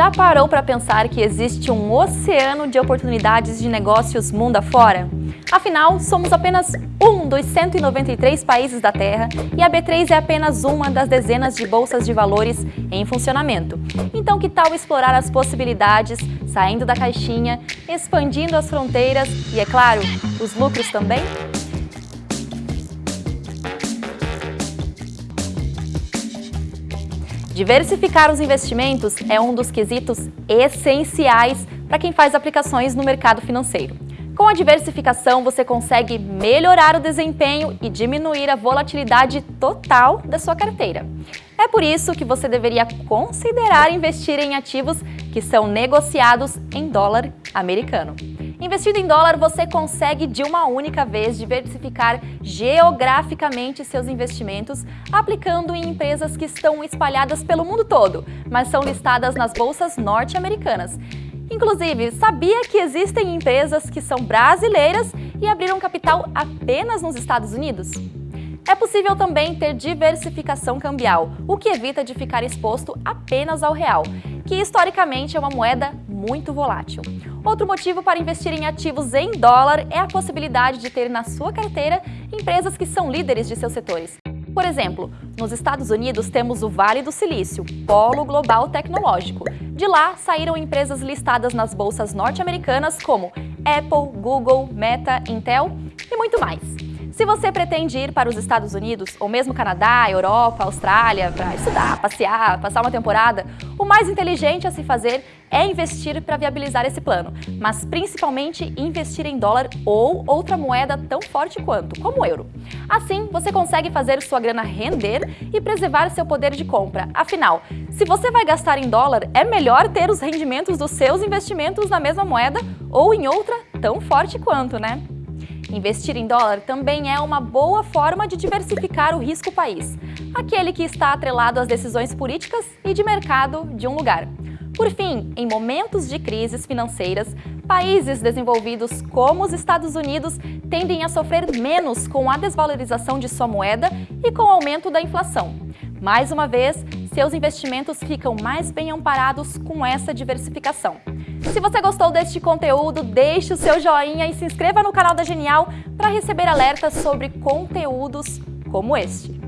Já parou para pensar que existe um oceano de oportunidades de negócios mundo afora? Afinal, somos apenas um dos 193 países da Terra e a B3 é apenas uma das dezenas de bolsas de valores em funcionamento. Então que tal explorar as possibilidades, saindo da caixinha, expandindo as fronteiras e, é claro, os lucros também? Diversificar os investimentos é um dos quesitos essenciais para quem faz aplicações no mercado financeiro. Com a diversificação, você consegue melhorar o desempenho e diminuir a volatilidade total da sua carteira. É por isso que você deveria considerar investir em ativos que são negociados em dólar americano. Investindo em dólar, você consegue de uma única vez diversificar geograficamente seus investimentos, aplicando em empresas que estão espalhadas pelo mundo todo, mas são listadas nas bolsas norte-americanas. Inclusive, sabia que existem empresas que são brasileiras e abriram capital apenas nos Estados Unidos? É possível também ter diversificação cambial, o que evita de ficar exposto apenas ao real, que historicamente é uma moeda muito volátil. Outro motivo para investir em ativos em dólar é a possibilidade de ter na sua carteira empresas que são líderes de seus setores. Por exemplo, nos Estados Unidos temos o Vale do Silício, polo global tecnológico. De lá saíram empresas listadas nas bolsas norte-americanas como Apple, Google, Meta, Intel e muito mais. Se você pretende ir para os Estados Unidos, ou mesmo Canadá, Europa, Austrália, para estudar, passear, passar uma temporada, o mais inteligente a se fazer é investir para viabilizar esse plano, mas principalmente investir em dólar ou outra moeda tão forte quanto, como o euro. Assim, você consegue fazer sua grana render e preservar seu poder de compra. Afinal, se você vai gastar em dólar, é melhor ter os rendimentos dos seus investimentos na mesma moeda ou em outra tão forte quanto, né? Investir em dólar também é uma boa forma de diversificar o risco país, aquele que está atrelado às decisões políticas e de mercado de um lugar. Por fim, em momentos de crises financeiras, países desenvolvidos como os Estados Unidos tendem a sofrer menos com a desvalorização de sua moeda e com o aumento da inflação. Mais uma vez, seus investimentos ficam mais bem amparados com essa diversificação. Se você gostou deste conteúdo, deixe o seu joinha e se inscreva no canal da Genial para receber alertas sobre conteúdos como este.